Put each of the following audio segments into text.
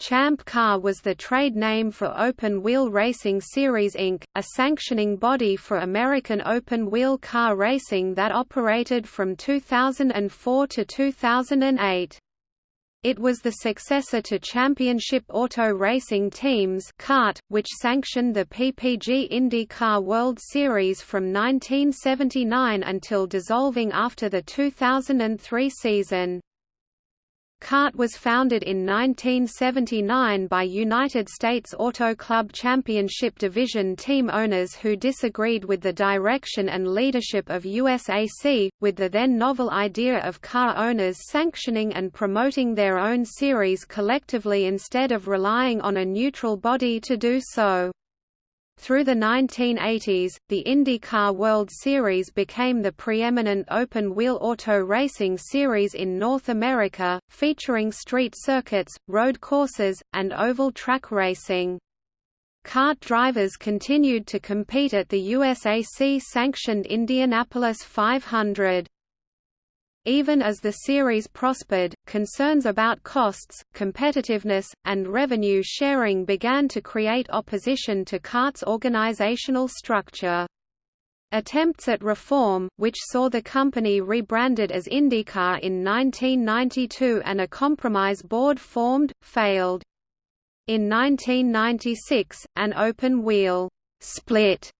Champ Car was the trade name for Open Wheel Racing Series Inc., a sanctioning body for American open wheel car racing that operated from 2004 to 2008. It was the successor to Championship Auto Racing Teams (CART), which sanctioned the PPG IndyCar World Series from 1979 until dissolving after the 2003 season. CART was founded in 1979 by United States Auto Club Championship Division team owners who disagreed with the direction and leadership of USAC, with the then novel idea of car owners sanctioning and promoting their own series collectively instead of relying on a neutral body to do so. Through the 1980s, the IndyCar World Series became the preeminent open-wheel auto racing series in North America, featuring street circuits, road courses, and oval track racing. CART drivers continued to compete at the USAC-sanctioned Indianapolis 500. Even as the series prospered, concerns about costs, competitiveness, and revenue sharing began to create opposition to CART's organizational structure. Attempts at reform, which saw the company rebranded as IndyCar in 1992 and a compromise board formed, failed. In 1996, an open-wheel split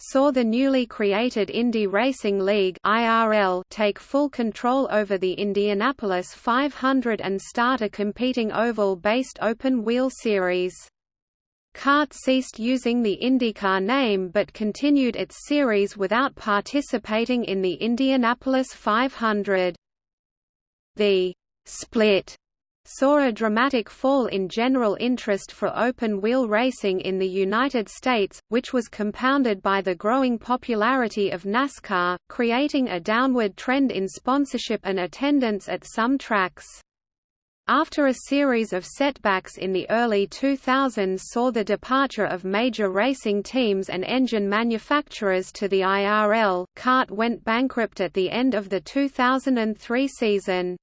saw the newly created Indy Racing League (IRL) take full control over the Indianapolis 500 and start a competing oval-based open-wheel series. CART ceased using the IndyCar name but continued its series without participating in the Indianapolis 500. The split saw a dramatic fall in general interest for open-wheel racing in the United States, which was compounded by the growing popularity of NASCAR, creating a downward trend in sponsorship and attendance at some tracks. After a series of setbacks in the early 2000s saw the departure of major racing teams and engine manufacturers to the IRL, CART went bankrupt at the end of the 2003 season.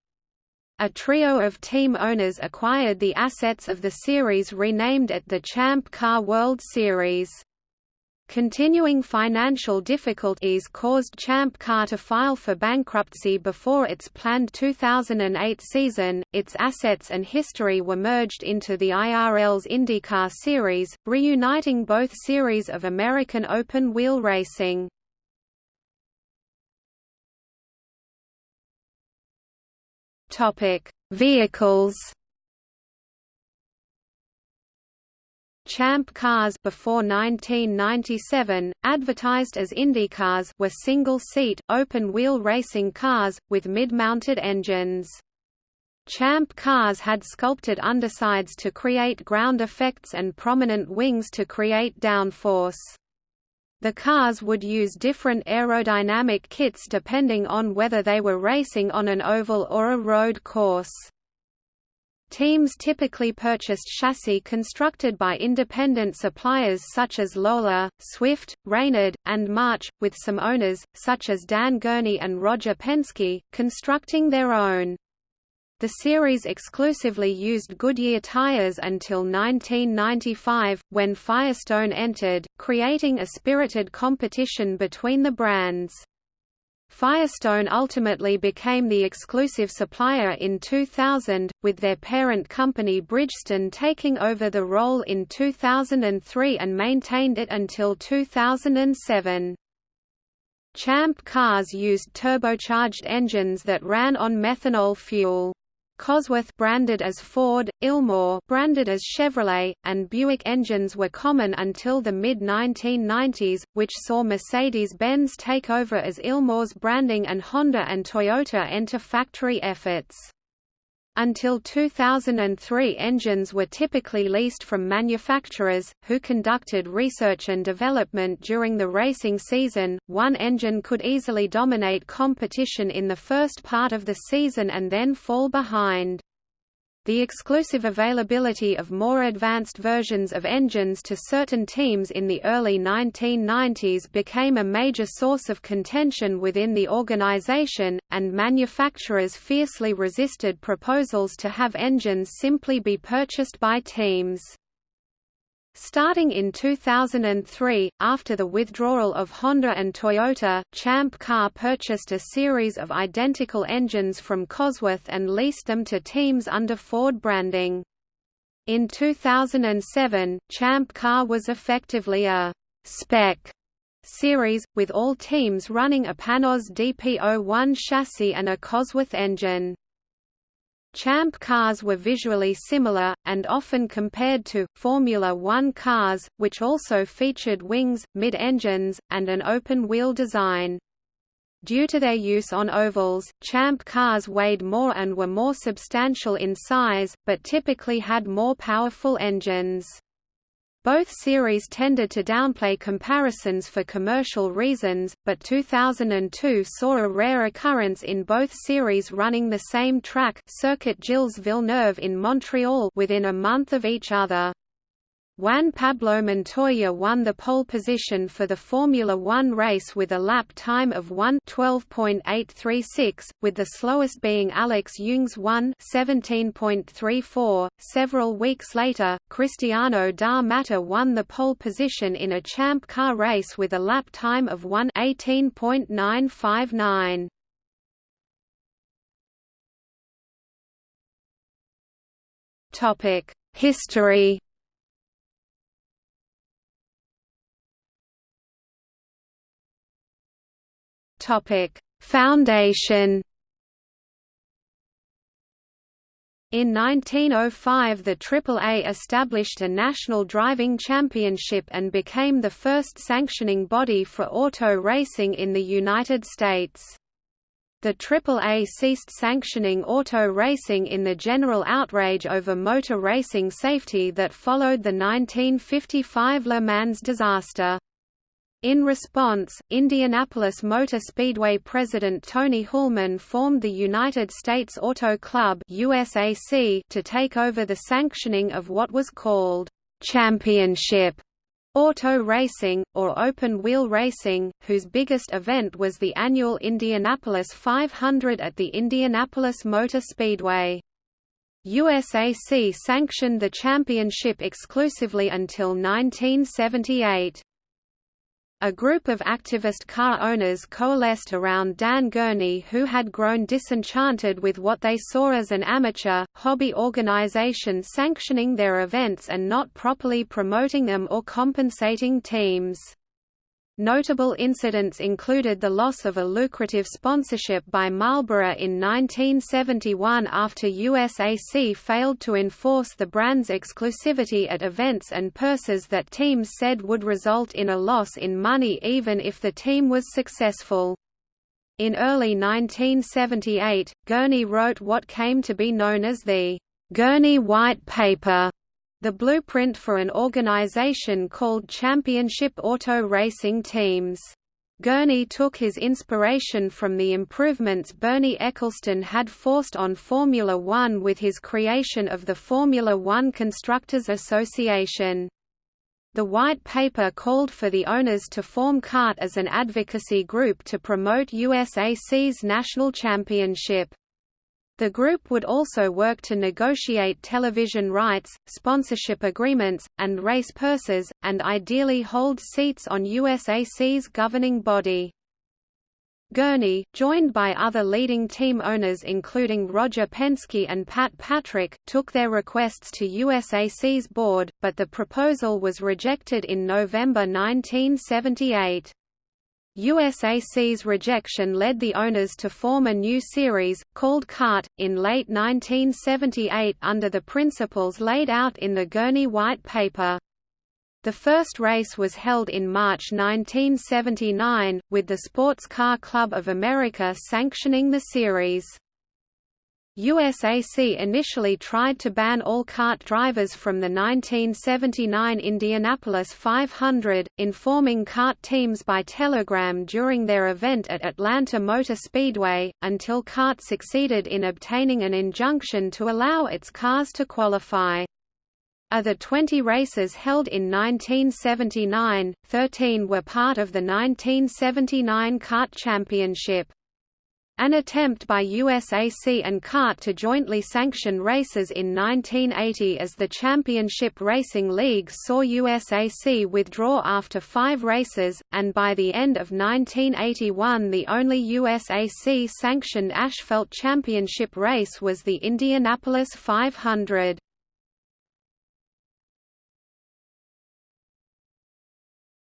A trio of team owners acquired the assets of the series renamed it the Champ Car World Series. Continuing financial difficulties caused Champ Car to file for bankruptcy before its planned 2008 season. Its assets and history were merged into the IRL's IndyCar series, reuniting both series of American open wheel racing. Topic: Vehicles. Champ cars before 1997, advertised as IndyCars were single-seat, open-wheel racing cars, with mid-mounted engines. Champ cars had sculpted undersides to create ground effects and prominent wings to create downforce. The cars would use different aerodynamic kits depending on whether they were racing on an oval or a road course. Teams typically purchased chassis constructed by independent suppliers such as Lola, Swift, Reynard, and March, with some owners, such as Dan Gurney and Roger Penske, constructing their own. The series exclusively used Goodyear tires until 1995, when Firestone entered, creating a spirited competition between the brands. Firestone ultimately became the exclusive supplier in 2000, with their parent company Bridgestone taking over the role in 2003 and maintained it until 2007. Champ cars used turbocharged engines that ran on methanol fuel. Cosworth branded as Ford, Ilmor branded as Chevrolet, and Buick engines were common until the mid-1990s, which saw Mercedes-Benz take over as Ilmor's branding and Honda and Toyota enter factory efforts. Until 2003 engines were typically leased from manufacturers, who conducted research and development during the racing season. One engine could easily dominate competition in the first part of the season and then fall behind. The exclusive availability of more advanced versions of engines to certain teams in the early 1990s became a major source of contention within the organization, and manufacturers fiercely resisted proposals to have engines simply be purchased by teams. Starting in 2003, after the withdrawal of Honda and Toyota, Champ Car purchased a series of identical engines from Cosworth and leased them to teams under Ford branding. In 2007, Champ Car was effectively a «spec» series, with all teams running a Panoz DP01 chassis and a Cosworth engine. Champ cars were visually similar, and often compared to, Formula One cars, which also featured wings, mid-engines, and an open-wheel design. Due to their use on ovals, Champ cars weighed more and were more substantial in size, but typically had more powerful engines. Both series tended to downplay comparisons for commercial reasons, but 2002 saw a rare occurrence in both series running the same track Circuit Gilles Villeneuve in Montreal within a month of each other. Juan Pablo Montoya won the pole position for the Formula One race with a lap time of 1:12.836, with the slowest being Alex Yoong's 1:17.34. Several weeks later, Cristiano da Matta won the pole position in a Champ Car race with a lap time of 1:18.959. Topic: History Topic: Foundation. In 1905 the AAA established a national driving championship and became the first sanctioning body for auto racing in the United States. The AAA ceased sanctioning auto racing in the general outrage over motor racing safety that followed the 1955 Le Mans disaster. In response, Indianapolis Motor Speedway president Tony Hulman formed the United States Auto Club USAC to take over the sanctioning of what was called championship auto racing, or open-wheel racing, whose biggest event was the annual Indianapolis 500 at the Indianapolis Motor Speedway. USAC sanctioned the championship exclusively until 1978. A group of activist car owners coalesced around Dan Gurney who had grown disenchanted with what they saw as an amateur, hobby organization sanctioning their events and not properly promoting them or compensating teams. Notable incidents included the loss of a lucrative sponsorship by Marlboro in 1971 after USAC failed to enforce the brand's exclusivity at events and purses that teams said would result in a loss in money even if the team was successful. In early 1978, Gurney wrote what came to be known as the Gurney White Paper the blueprint for an organization called Championship Auto Racing Teams. Gurney took his inspiration from the improvements Bernie Ecclestone had forced on Formula One with his creation of the Formula One Constructors Association. The white paper called for the owners to form CART as an advocacy group to promote USAC's national championship. The group would also work to negotiate television rights, sponsorship agreements, and race purses, and ideally hold seats on USAC's governing body. Gurney, joined by other leading team owners including Roger Penske and Pat Patrick, took their requests to USAC's board, but the proposal was rejected in November 1978. USAC's rejection led the owners to form a new series, called CART, in late 1978 under the principles laid out in the Gurney White Paper. The first race was held in March 1979, with the Sports Car Club of America sanctioning the series. USAC initially tried to ban all CART drivers from the 1979 Indianapolis 500, informing CART teams by telegram during their event at Atlanta Motor Speedway, until CART succeeded in obtaining an injunction to allow its cars to qualify. Of the 20 races held in 1979, 13 were part of the 1979 CART Championship. An attempt by USAC and CART to jointly sanction races in 1980 as the Championship Racing League saw USAC withdraw after five races, and by the end of 1981 the only USAC-sanctioned asphalt championship race was the Indianapolis 500.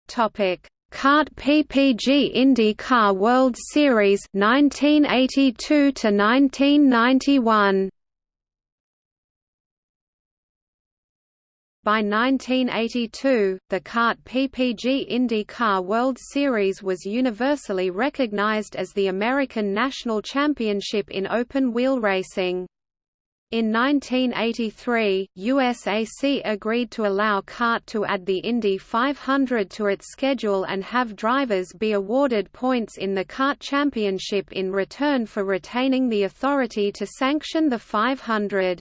Topic CART PPG IndyCar World Series 1982 to 1991 By 1982, the CART PPG IndyCar World Series was universally recognized as the American national championship in open-wheel racing. In 1983, USAC agreed to allow CART to add the Indy 500 to its schedule and have drivers be awarded points in the CART Championship in return for retaining the authority to sanction the 500.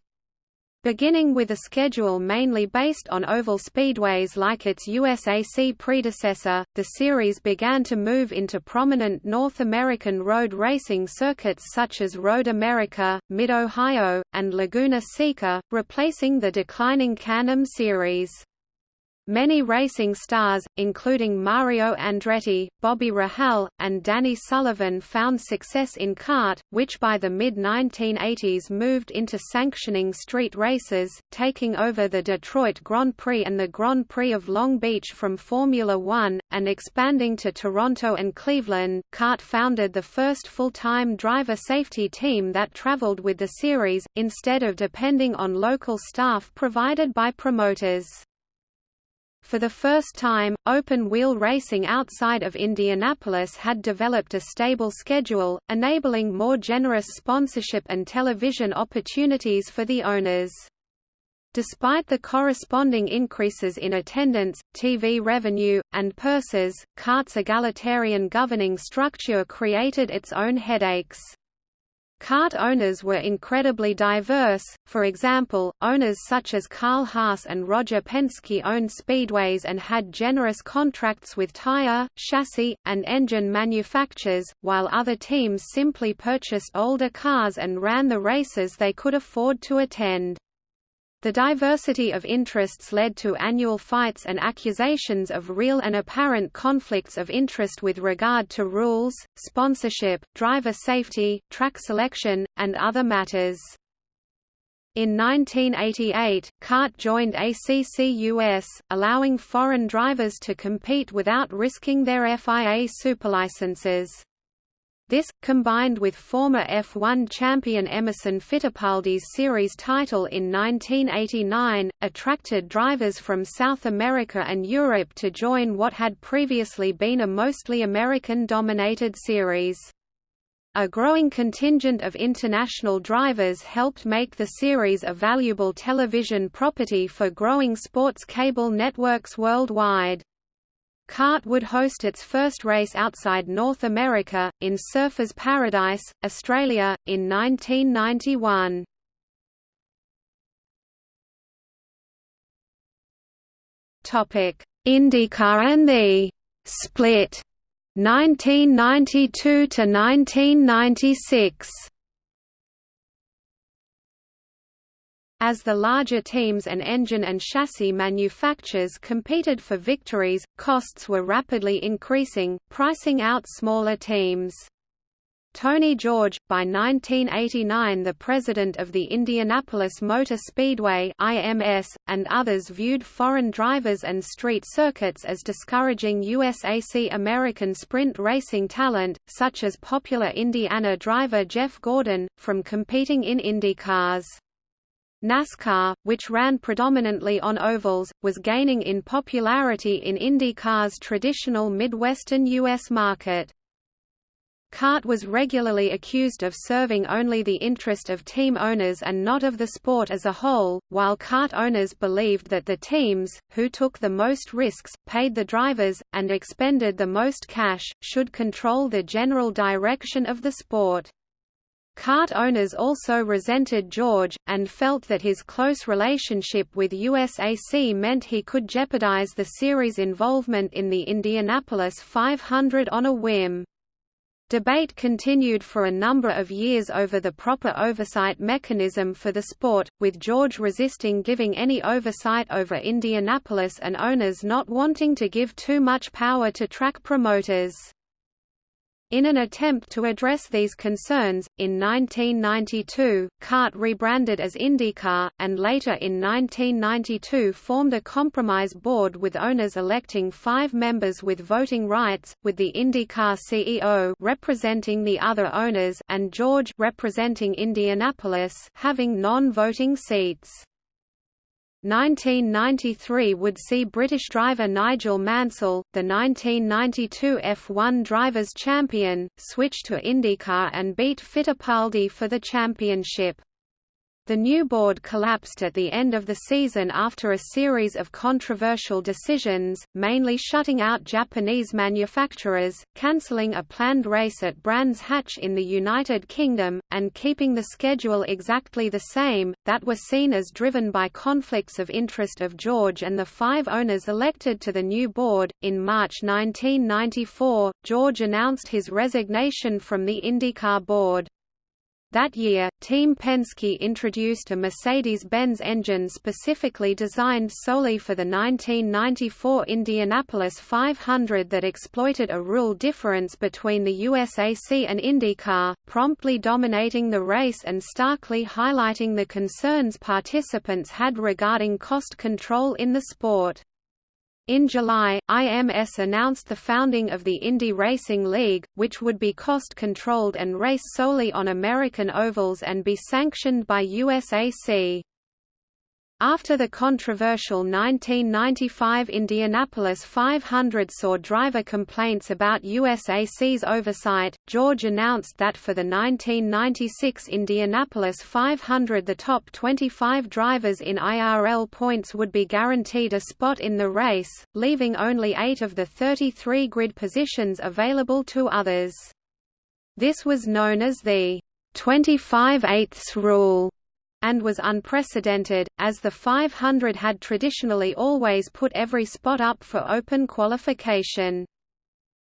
Beginning with a schedule mainly based on oval speedways like its USAC predecessor, the series began to move into prominent North American road racing circuits such as Road America, Mid-Ohio, and Laguna Seca, replacing the declining Can-Am series. Many racing stars, including Mario Andretti, Bobby Rahal, and Danny Sullivan found success in CART, which by the mid-1980s moved into sanctioning street races, taking over the Detroit Grand Prix and the Grand Prix of Long Beach from Formula One, and expanding to Toronto and Cleveland. CART founded the first full-time driver safety team that traveled with the series, instead of depending on local staff provided by promoters. For the first time, open-wheel racing outside of Indianapolis had developed a stable schedule, enabling more generous sponsorship and television opportunities for the owners. Despite the corresponding increases in attendance, TV revenue, and purses, CART's egalitarian governing structure created its own headaches. CART owners were incredibly diverse, for example, owners such as Carl Haas and Roger Penske owned speedways and had generous contracts with tire, chassis, and engine manufacturers, while other teams simply purchased older cars and ran the races they could afford to attend. The diversity of interests led to annual fights and accusations of real and apparent conflicts of interest with regard to rules, sponsorship, driver safety, track selection, and other matters. In 1988, CART joined ACCUS, allowing foreign drivers to compete without risking their FIA superlicenses. This, combined with former F1 champion Emerson Fittipaldi's series title in 1989, attracted drivers from South America and Europe to join what had previously been a mostly American-dominated series. A growing contingent of international drivers helped make the series a valuable television property for growing sports cable networks worldwide. CART would host its first race outside North America, in Surfers Paradise, Australia, in 1991. IndyCar and the «split» 1992 to 1996 As the larger teams and engine and chassis manufacturers competed for victories, costs were rapidly increasing, pricing out smaller teams. Tony George, by 1989 the president of the Indianapolis Motor Speedway IMS, and others viewed foreign drivers and street circuits as discouraging USAC American sprint racing talent, such as popular Indiana driver Jeff Gordon, from competing in IndyCars. NASCAR, which ran predominantly on ovals, was gaining in popularity in IndyCar's traditional Midwestern U.S. market. CART was regularly accused of serving only the interest of team owners and not of the sport as a whole, while CART owners believed that the teams, who took the most risks, paid the drivers, and expended the most cash, should control the general direction of the sport. CART owners also resented George, and felt that his close relationship with USAC meant he could jeopardize the series' involvement in the Indianapolis 500 on a whim. Debate continued for a number of years over the proper oversight mechanism for the sport, with George resisting giving any oversight over Indianapolis and owners not wanting to give too much power to track promoters. In an attempt to address these concerns, in 1992, CART rebranded as IndyCar, and later in 1992 formed a compromise board with owners electing five members with voting rights, with the IndyCar CEO representing the other owners and George representing Indianapolis having non-voting seats. 1993 would see British driver Nigel Mansell, the 1992 F1 Drivers' Champion, switch to IndyCar and beat Fittipaldi for the championship. The new board collapsed at the end of the season after a series of controversial decisions, mainly shutting out Japanese manufacturers, cancelling a planned race at Brands Hatch in the United Kingdom, and keeping the schedule exactly the same, that were seen as driven by conflicts of interest of George and the five owners elected to the new board. In March 1994, George announced his resignation from the IndyCar board. That year, Team Penske introduced a Mercedes-Benz engine specifically designed solely for the 1994 Indianapolis 500 that exploited a rule difference between the USAC and IndyCar, promptly dominating the race and starkly highlighting the concerns participants had regarding cost control in the sport. In July, IMS announced the founding of the Indy Racing League, which would be cost-controlled and race solely on American ovals and be sanctioned by USAC. After the controversial 1995 Indianapolis 500 saw driver complaints about USAC's oversight, George announced that for the 1996 Indianapolis 500 the top 25 drivers in IRL points would be guaranteed a spot in the race, leaving only eight of the 33 grid positions available to others. This was known as the 25 eighths rule and was unprecedented, as the 500 had traditionally always put every spot up for open qualification.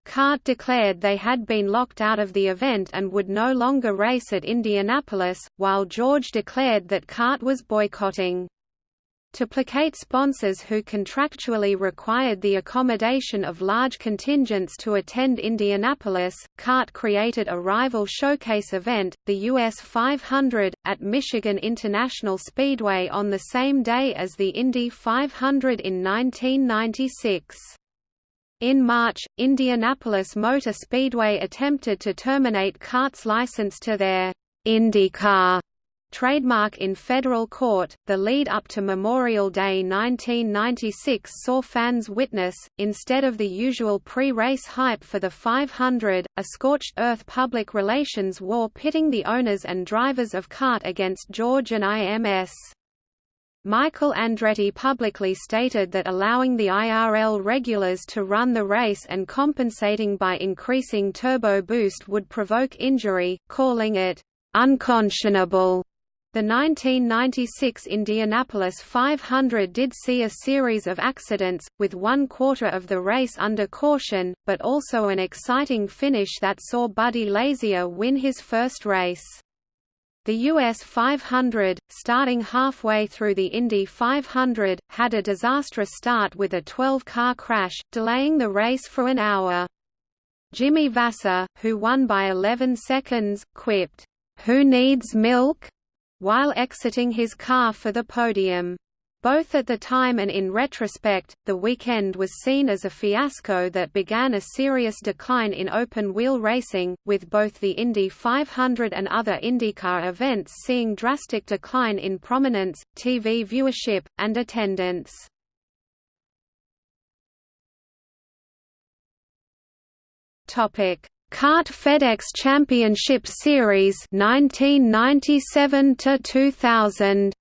CART declared they had been locked out of the event and would no longer race at Indianapolis, while George declared that CART was boycotting. To placate sponsors who contractually required the accommodation of large contingents to attend Indianapolis, CART created a rival showcase event, the US 500, at Michigan International Speedway on the same day as the Indy 500 in 1996. In March, Indianapolis Motor Speedway attempted to terminate CART's license to their IndyCar trademark in federal court. The lead up to Memorial Day 1996 saw fans witness, instead of the usual pre race hype for the 500, a scorched earth public relations war pitting the owners and drivers of CART against George and IMS. Michael Andretti publicly stated that allowing the IRL regulars to run the race and compensating by increasing turbo boost would provoke injury, calling it unconscionable. The 1996 Indianapolis 500 did see a series of accidents, with one quarter of the race under caution, but also an exciting finish that saw Buddy Lazier win his first race. The US 500, starting halfway through the Indy 500, had a disastrous start with a 12-car crash, delaying the race for an hour. Jimmy Vasser, who won by 11 seconds, quipped, "'Who needs milk?' While exiting his car for the podium. Both at the time and in retrospect, the weekend was seen as a fiasco that began a serious decline in open-wheel racing, with both the Indy 500 and other IndyCar events seeing drastic decline in prominence, TV viewership, and attendance. CART FedEx Championship Series 1997 to 2000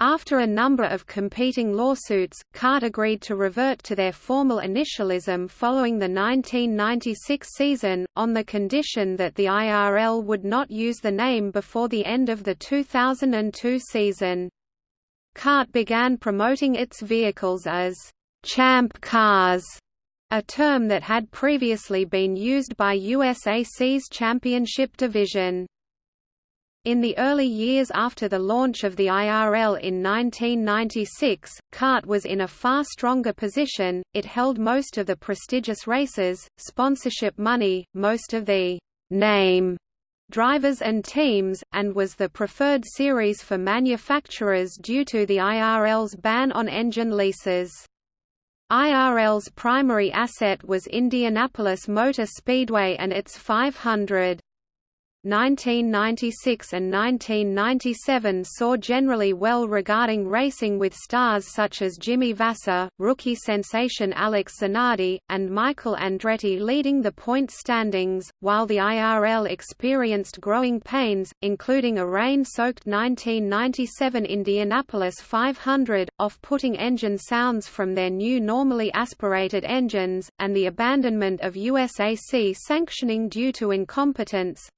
After a number of competing lawsuits, CART agreed to revert to their formal initialism following the 1996 season, on the condition that the IRL would not use the name before the end of the 2002 season. CART began promoting its vehicles as «champ cars», a term that had previously been used by USAC's championship division. In the early years after the launch of the IRL in 1996, CART was in a far stronger position, it held most of the prestigious races, sponsorship money, most of the «name» drivers and teams, and was the preferred series for manufacturers due to the IRL's ban on engine leases. IRL's primary asset was Indianapolis Motor Speedway and its 500 1996 and 1997 saw generally well regarding racing with stars such as Jimmy Vasser, rookie sensation Alex Zanardi, and Michael Andretti leading the point standings, while the IRL experienced growing pains, including a rain-soaked 1997 Indianapolis 500, off-putting engine sounds from their new normally aspirated engines, and the abandonment of USAC sanctioning due to incompetence.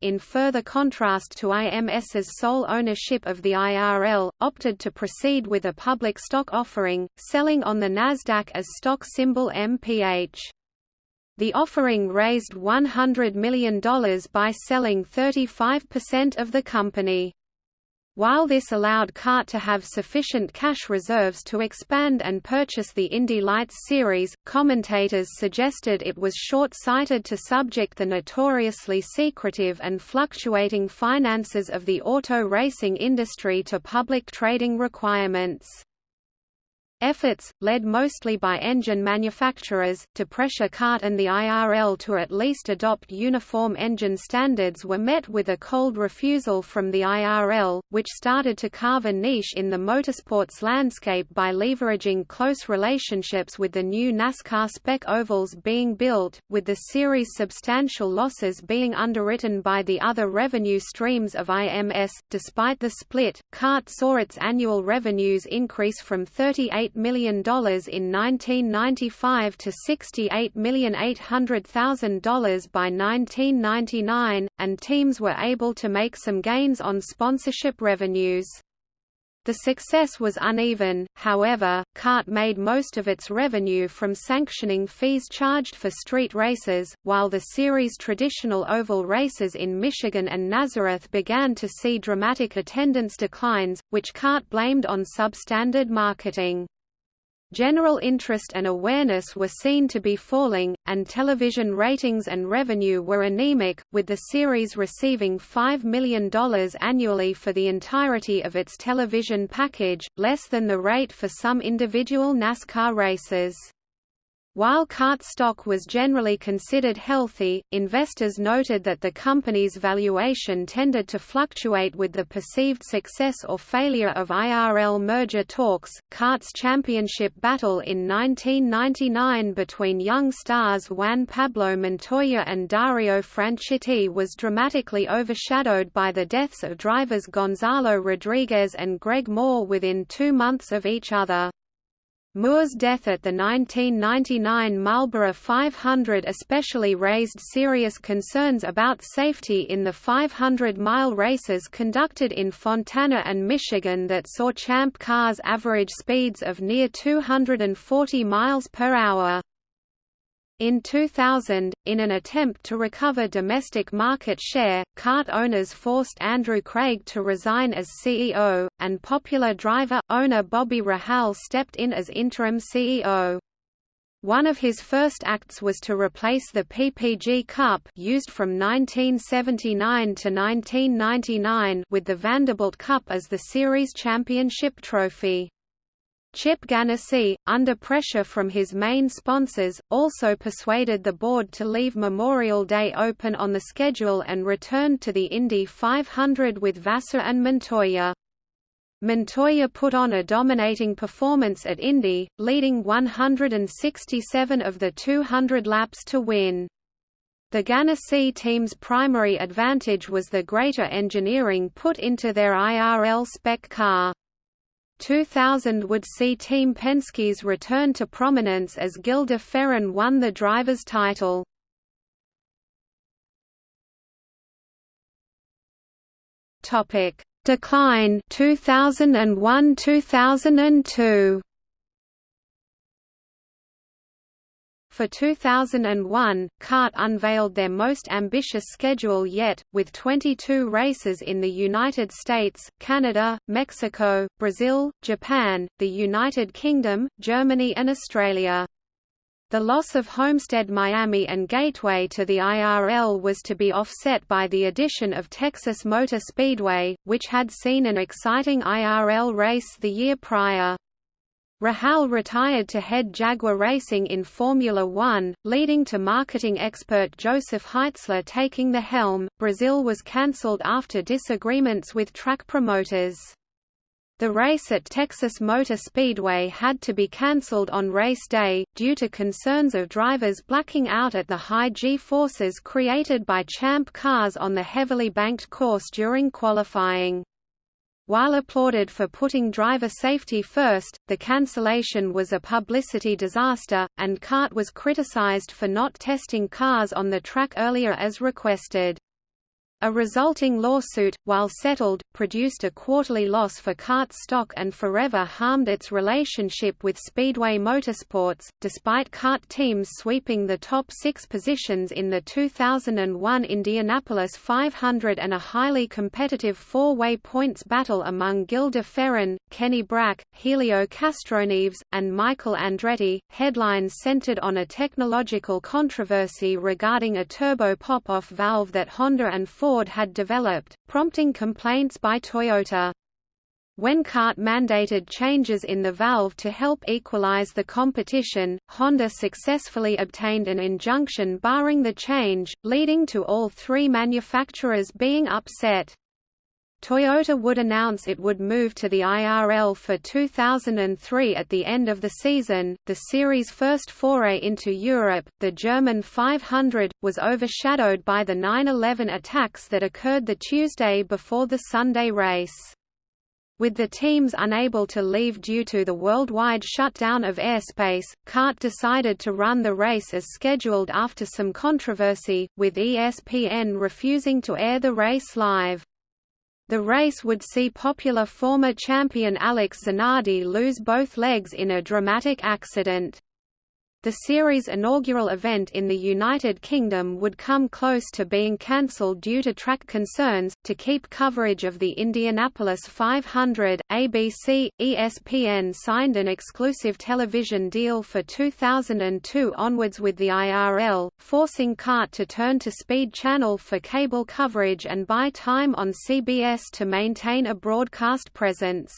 In further contrast to IMS's sole ownership of the IRL, opted to proceed with a public stock offering, selling on the Nasdaq as stock symbol MPH. The offering raised $100 million by selling 35% of the company. While this allowed CART to have sufficient cash reserves to expand and purchase the Indy Lights series, commentators suggested it was short-sighted to subject the notoriously secretive and fluctuating finances of the auto racing industry to public trading requirements. Efforts, led mostly by engine manufacturers, to pressure CART and the IRL to at least adopt uniform engine standards were met with a cold refusal from the IRL, which started to carve a niche in the motorsports landscape by leveraging close relationships with the new NASCAR spec ovals being built, with the series' substantial losses being underwritten by the other revenue streams of IMS. Despite the split, CART saw its annual revenues increase from 38 million in 1995 to $68,800,000 by 1999, and teams were able to make some gains on sponsorship revenues. The success was uneven, however, CART made most of its revenue from sanctioning fees charged for street races, while the series' traditional oval races in Michigan and Nazareth began to see dramatic attendance declines, which CART blamed on substandard marketing. General interest and awareness were seen to be falling, and television ratings and revenue were anemic, with the series receiving $5 million annually for the entirety of its television package, less than the rate for some individual NASCAR races. While CART stock was generally considered healthy, investors noted that the company's valuation tended to fluctuate with the perceived success or failure of IRL merger talks. CART's championship battle in 1999 between young stars Juan Pablo Montoya and Dario Franchitti was dramatically overshadowed by the deaths of drivers Gonzalo Rodriguez and Greg Moore within two months of each other. Moore's death at the 1999 Marlboro 500 especially raised serious concerns about safety in the 500-mile races conducted in Fontana and Michigan that saw champ cars average speeds of near 240 miles per hour. In 2000, in an attempt to recover domestic market share, CART owners forced Andrew Craig to resign as CEO, and popular driver, owner Bobby Rahal stepped in as interim CEO. One of his first acts was to replace the PPG Cup used from 1979 to 1999 with the Vanderbilt Cup as the series championship trophy. Chip Ganassi, under pressure from his main sponsors, also persuaded the board to leave Memorial Day open on the schedule and returned to the Indy 500 with Vasser and Montoya. Montoya put on a dominating performance at Indy, leading 167 of the 200 laps to win. The Ganassi team's primary advantage was the greater engineering put into their IRL spec car. 2000 would see Team Penske's return to prominence as Gil de Ferran won the driver's title. Topic: Decline 2001–2002. For 2001, CART unveiled their most ambitious schedule yet, with 22 races in the United States, Canada, Mexico, Brazil, Japan, the United Kingdom, Germany and Australia. The loss of Homestead Miami and Gateway to the IRL was to be offset by the addition of Texas Motor Speedway, which had seen an exciting IRL race the year prior. Rahal retired to head Jaguar Racing in Formula One, leading to marketing expert Joseph Heitzler taking the helm. Brazil was cancelled after disagreements with track promoters. The race at Texas Motor Speedway had to be cancelled on race day, due to concerns of drivers blacking out at the high G-forces created by champ cars on the heavily banked course during qualifying. While applauded for putting driver safety first, the cancellation was a publicity disaster, and CART was criticized for not testing cars on the track earlier as requested. A resulting lawsuit, while settled, produced a quarterly loss for CART stock and forever harmed its relationship with Speedway Motorsports, despite CART teams sweeping the top six positions in the 2001 Indianapolis 500 and a highly competitive four-way points battle among Gil de Ferran, Kenny Brack, Helio Castroneves, and Michael Andretti. Headlines centered on a technological controversy regarding a turbo pop-off valve that Honda and Ford Ford had developed, prompting complaints by Toyota. When CART mandated changes in the valve to help equalize the competition, Honda successfully obtained an injunction barring the change, leading to all three manufacturers being upset. Toyota would announce it would move to the IRL for 2003 at the end of the season. The series' first foray into Europe, the German 500, was overshadowed by the 9/11 attacks that occurred the Tuesday before the Sunday race. With the teams unable to leave due to the worldwide shutdown of airspace, CART decided to run the race as scheduled after some controversy, with ESPN refusing to air the race live. The race would see popular former champion Alex Zanardi lose both legs in a dramatic accident. The series' inaugural event in the United Kingdom would come close to being cancelled due to track concerns. To keep coverage of the Indianapolis 500, ABC, ESPN signed an exclusive television deal for 2002 onwards with the IRL, forcing CART to turn to Speed Channel for cable coverage and buy time on CBS to maintain a broadcast presence.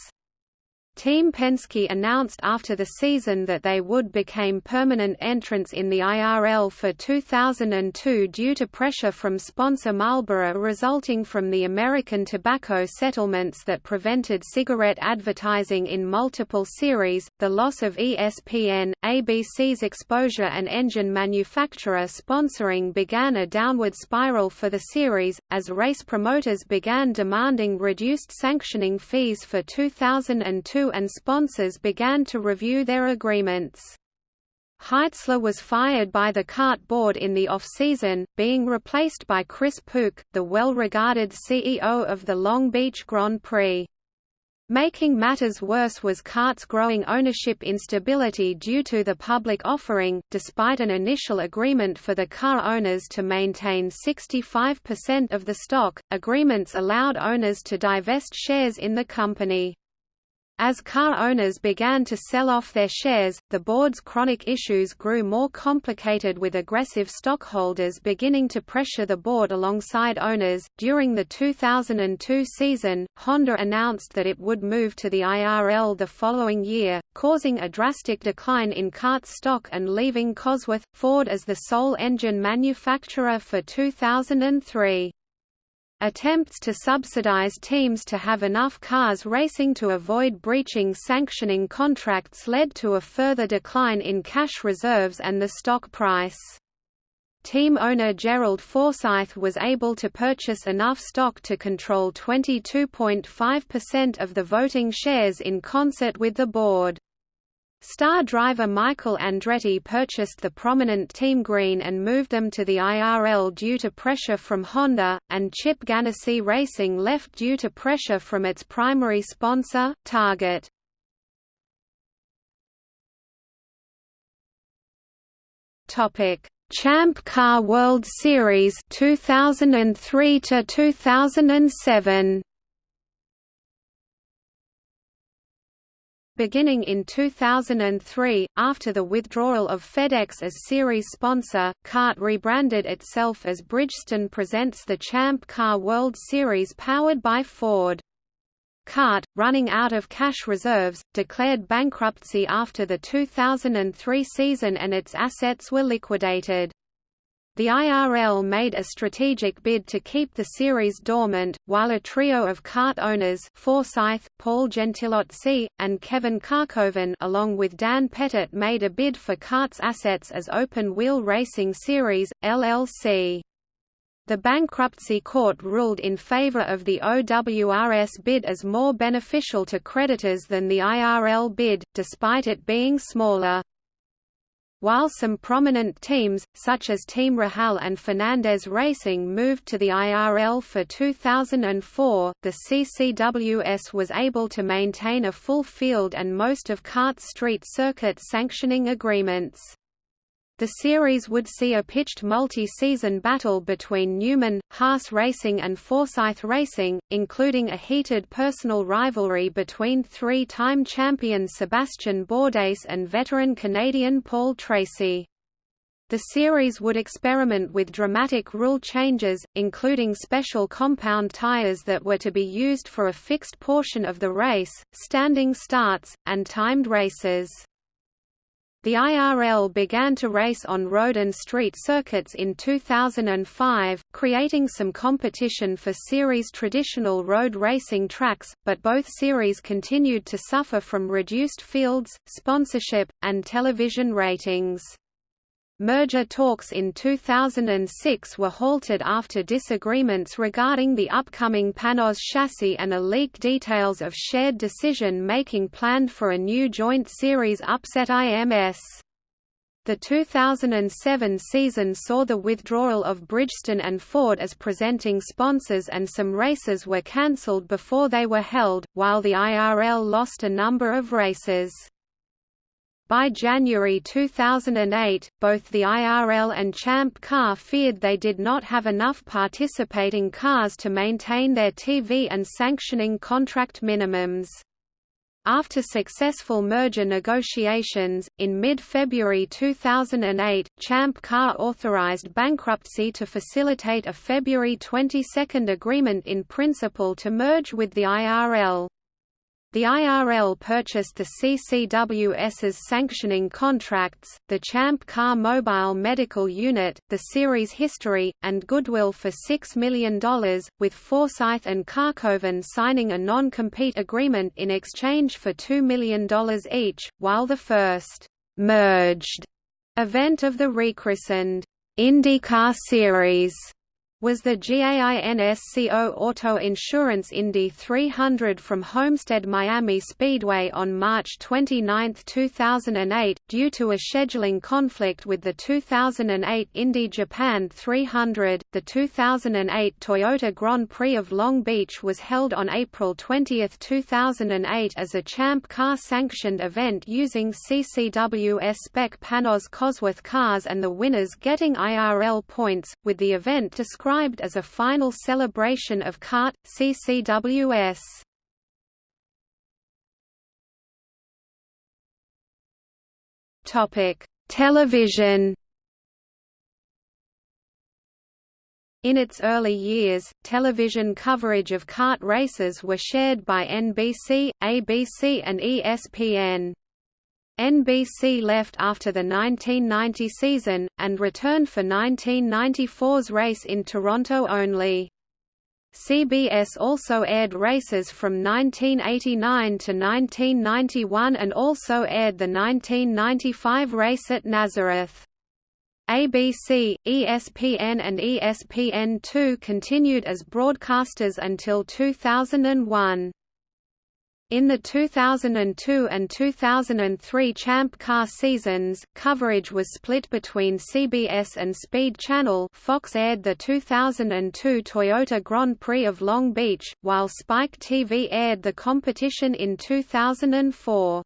Team Penske announced after the season that they would become permanent entrants in the IRL for 2002 due to pressure from sponsor Marlboro resulting from the American tobacco settlements that prevented cigarette advertising in multiple series, the loss of ESPN, ABC's exposure and engine manufacturer sponsoring began a downward spiral for the series, as race promoters began demanding reduced sanctioning fees for 2002 and sponsors began to review their agreements. Heitzler was fired by the CART board in the off-season, being replaced by Chris Pook, the well-regarded CEO of the Long Beach Grand Prix. Making matters worse was CART's growing ownership instability due to the public offering. Despite an initial agreement for the car owners to maintain 65% of the stock, agreements allowed owners to divest shares in the company. As car owners began to sell off their shares, the board's chronic issues grew more complicated with aggressive stockholders beginning to pressure the board alongside owners. During the 2002 season, Honda announced that it would move to the IRL the following year, causing a drastic decline in CART stock and leaving Cosworth Ford as the sole engine manufacturer for 2003. Attempts to subsidize teams to have enough cars racing to avoid breaching sanctioning contracts led to a further decline in cash reserves and the stock price. Team owner Gerald Forsyth was able to purchase enough stock to control 22.5% of the voting shares in concert with the board. Star driver Michael Andretti purchased the prominent Team Green and moved them to the IRL due to pressure from Honda, and Chip Ganassi Racing left due to pressure from its primary sponsor, Target. Champ Car World Series 2003 to 2007 Beginning in 2003, after the withdrawal of FedEx as series sponsor, CART rebranded itself as Bridgestone presents the Champ Car World Series powered by Ford. CART, running out of cash reserves, declared bankruptcy after the 2003 season and its assets were liquidated. The IRL made a strategic bid to keep the series dormant, while a trio of CART owners Forsyth, Paul Gentilozzi, and Kevin Kalkhoven along with Dan Pettit made a bid for CART's assets as Open Wheel Racing Series, LLC. The bankruptcy court ruled in favor of the OWRS bid as more beneficial to creditors than the IRL bid, despite it being smaller. While some prominent teams, such as Team Rahal and Fernandez Racing moved to the IRL for 2004, the CCWS was able to maintain a full field and most of CART's street circuit sanctioning agreements. The series would see a pitched multi-season battle between Newman, Haas Racing and Forsyth Racing, including a heated personal rivalry between three-time champion Sebastian Bourdais and veteran Canadian Paul Tracy. The series would experiment with dramatic rule changes, including special compound tires that were to be used for a fixed portion of the race, standing starts, and timed races. The IRL began to race on road and street circuits in 2005, creating some competition for series traditional road racing tracks, but both series continued to suffer from reduced fields, sponsorship, and television ratings. Merger talks in 2006 were halted after disagreements regarding the upcoming Panoz chassis and a leak details of shared decision-making planned for a new joint series upset IMS. The 2007 season saw the withdrawal of Bridgestone and Ford as presenting sponsors and some races were cancelled before they were held, while the IRL lost a number of races. By January 2008, both the IRL and Champ Car feared they did not have enough participating cars to maintain their TV and sanctioning contract minimums. After successful merger negotiations, in mid-February 2008, Champ Car authorized bankruptcy to facilitate a February 22 agreement in principle to merge with the IRL. The IRL purchased the CCWS's sanctioning contracts, the Champ Car Mobile Medical Unit, the series history, and goodwill for $6 million, with Forsyth and Kalkhoven signing a non-compete agreement in exchange for $2 million each, while the first «merged» event of the rechristened IndyCar Series was the GAINSCO Auto Insurance Indy 300 from Homestead Miami Speedway on March 29, 2008, due to a scheduling conflict with the 2008 Indy Japan 300. The 2008 Toyota Grand Prix of Long Beach was held on April 20, 2008 as a Champ Car sanctioned event using CCWS spec Panoz Cosworth cars and the winners getting IRL points, with the event described described as a final celebration of CART, CCWS. Television In its early years, television coverage of CART races were shared by NBC, ABC and ESPN. NBC left after the 1990 season, and returned for 1994's race in Toronto only. CBS also aired races from 1989 to 1991 and also aired the 1995 race at Nazareth. ABC, ESPN and ESPN2 continued as broadcasters until 2001. In the 2002 and 2003 Champ Car seasons, coverage was split between CBS and Speed Channel Fox aired the 2002 Toyota Grand Prix of Long Beach, while Spike TV aired the competition in 2004.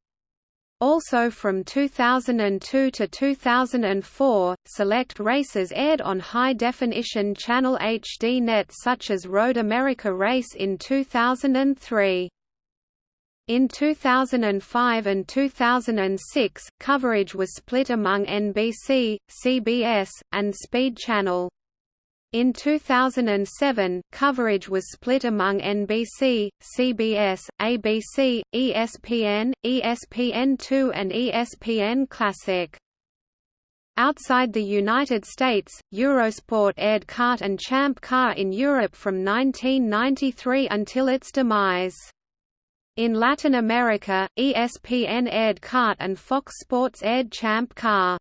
Also from 2002 to 2004, select races aired on high-definition Channel HD Net such as Road America Race in 2003. In 2005 and 2006, coverage was split among NBC, CBS, and Speed Channel. In 2007, coverage was split among NBC, CBS, ABC, ESPN, ESPN2 and ESPN Classic. Outside the United States, Eurosport aired CART and Champ Car in Europe from 1993 until its demise. In Latin America, ESPN aired CART and Fox Sports aired Champ Car.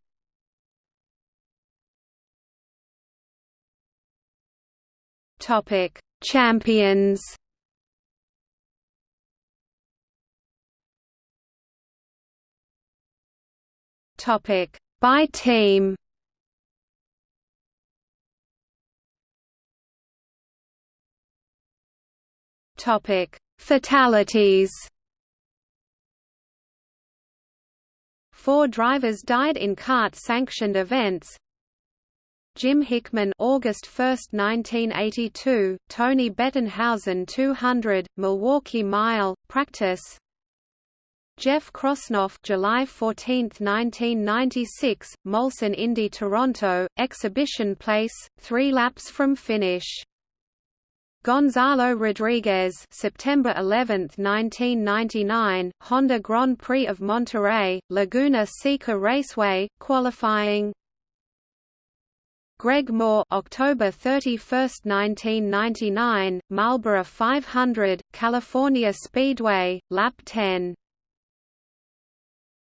Topic: Champions. Topic: By team. Topic: Fatalities. Four drivers died in CART-sanctioned events. Jim Hickman August 1, 1982, Tony Bettenhausen 200, Milwaukee Mile, practice. Jeff Krosnoff July 14, 1996, Molson Indy Toronto, exhibition place, three laps from finish Gonzalo Rodriguez September 11, 1999, Honda Grand Prix of Monterey, Laguna Seca Raceway, qualifying. Greg Moore October 31, 1999, Marlboro 500, California Speedway, lap 10